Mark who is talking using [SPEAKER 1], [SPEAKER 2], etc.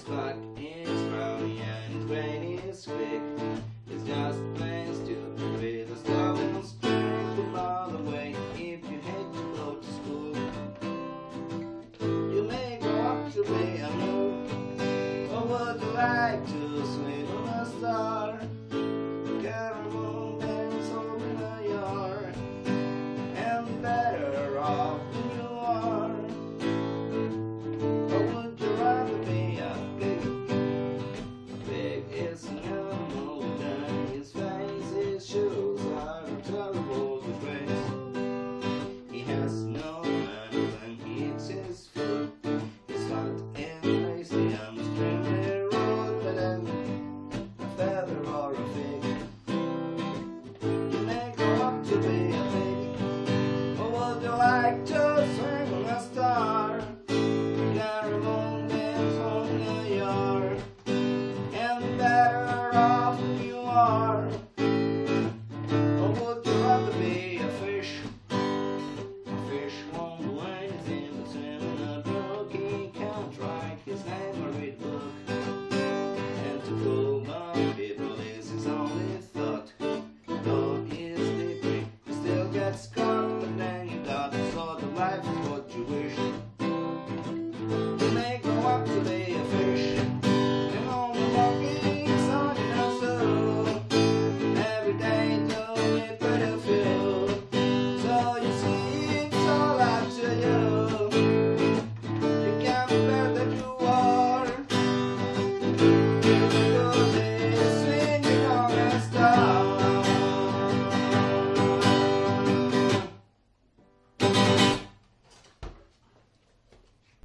[SPEAKER 1] His clock is brown and his brain is quick. He's just plain stupid with a slow and straight the ball away if you hate to go to school. You may grow up to be a move or would you like to? to be